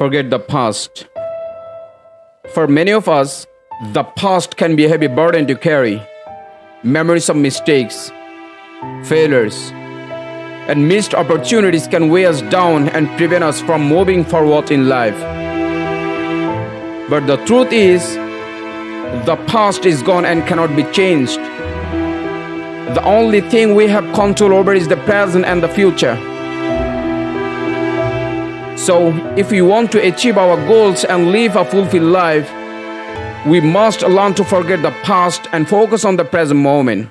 forget the past. For many of us, the past can be a heavy burden to carry. Memories of mistakes, failures, and missed opportunities can weigh us down and prevent us from moving forward in life. But the truth is, the past is gone and cannot be changed. The only thing we have control over is the present and the future. So, if we want to achieve our goals and live a fulfilled life, we must learn to forget the past and focus on the present moment.